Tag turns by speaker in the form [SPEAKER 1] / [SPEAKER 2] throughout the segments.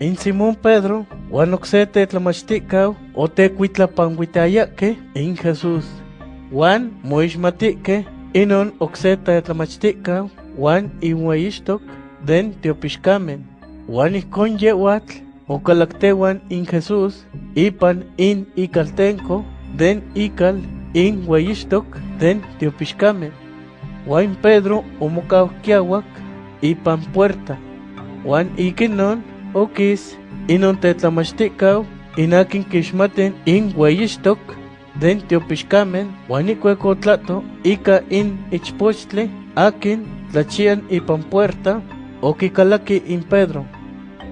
[SPEAKER 1] in Simón Pedro, wan okse tetlamachtikau, o tecuitlapanguitayake in Jesús. Wan moixmatike, inon okse tetlamachtikau, wan inweyixtok, den teopixkamen. Wan ihkon yewatl, okalaktewan in Jesús, ipan in ikaltenko, den ikal in weyixtok, den teopixkamen. Wan Pedro omokaukiawak, ipan puerta. Wan ikinon, okis, inon tetlamachtikau, inakin kixmaten in weyixtok, den teopixkamen, wan ikuekotlato, ika in ichpochtli, akin tlachian ipan puerta, okikalaki in Pedro.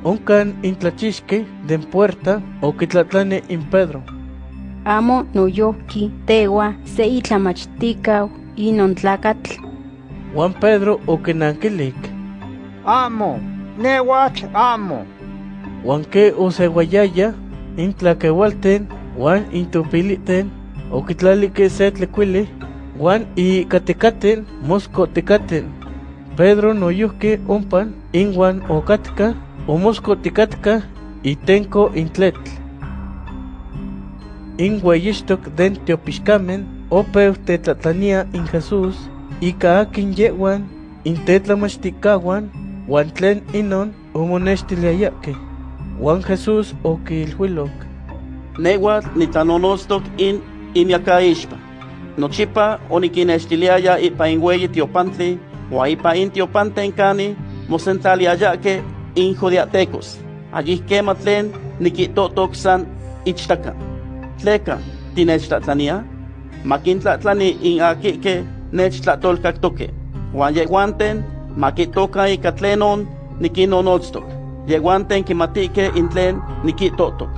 [SPEAKER 1] Onkan in tlachixki den puerta, okitlatlani in Pedro.
[SPEAKER 2] Amo noyohki tewa se itlamachtikau inon tlakatl.
[SPEAKER 1] Juan Pedro okinankilik,
[SPEAKER 3] Amo, newatl amo.
[SPEAKER 1] Juan ke osewayaya, in tlakewalten, Juan intopiliten, okitlalike se tlekuili, Juan y katekaten, mosco tekaten. Pedro noyuhke ompan, in Juan okatka, o mosco tekatka, itenko intletl. In weyixtok den teopixkamen, opeu tetlatlania in Jesús, ika akin yewan, wan tlen inon omonextiliayake. Juan Jesús okilhuilok,
[SPEAKER 4] Newatl nitlanonostok in imiakaixpa. Nochipa onikinextiliaya ipa in weyi tiopantli, wa ipa in tiopanten kani mosentlaliayake in judiatecos. Allí kema tlen nikitotok san ichtaka. Tleka, tinechtlatlania? Makintlatlani in akike nechtlatolkaktoke. Juan yeguanten, makitoka ika tlenon nikinonotstok. Yeguanten kimatike in tlen nikitotok.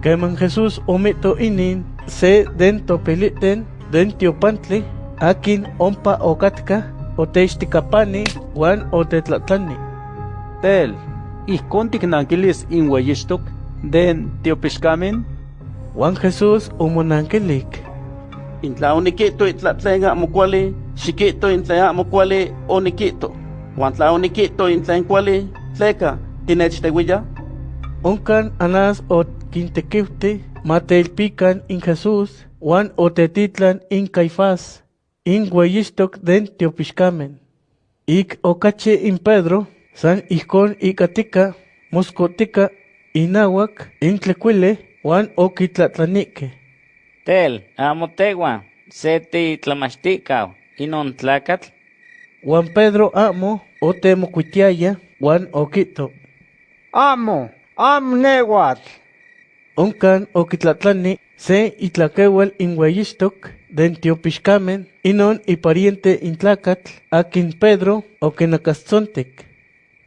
[SPEAKER 1] Keman Jesús omito inin, se den topiliten, den tiopantli, akin ompa okatka, oteixtikapani, wan otetlatlani.
[SPEAKER 5] Tel, ihkon tiknankilis in weyixtok den teopixkamen,
[SPEAKER 1] Juan Jesús omonankilik,
[SPEAKER 4] Intla onikito itlatlen amo kuali, xikito intla amo kuali onikito. Juan tla onikito intla kuali, tleka, tinechtewilla?
[SPEAKER 1] onkan anas ot kintekiwti, mateilpikan in Jesús, wan otetitlan in Caifás, in den tiopixkamen. Ik okachi in Pedro, san ihkon ikatika, moscotika, inawak, in tlekuile, wan okitlatlanike.
[SPEAKER 6] Tel, amo tewa, se titlamachtikau, inon tlakatl,
[SPEAKER 1] Juan Pedro amo otemokuitiaya, wan okito.
[SPEAKER 3] Amo, amo newatl.
[SPEAKER 1] Onkan okitlatlani se itlakewal in weyixtok den tiopixkamen, inon ipariente in tlakatl, akin Pedro okinakastzontek.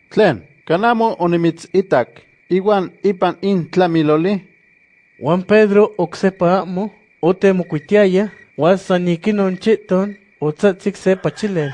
[SPEAKER 7] Tlen, kanamo onimitzitak, iwan ipan in tlamiloli,
[SPEAKER 1] Juan Pedro oksepa amo o te mucuitiaya, wa saniquino en chitón, o tzatzig se pachile.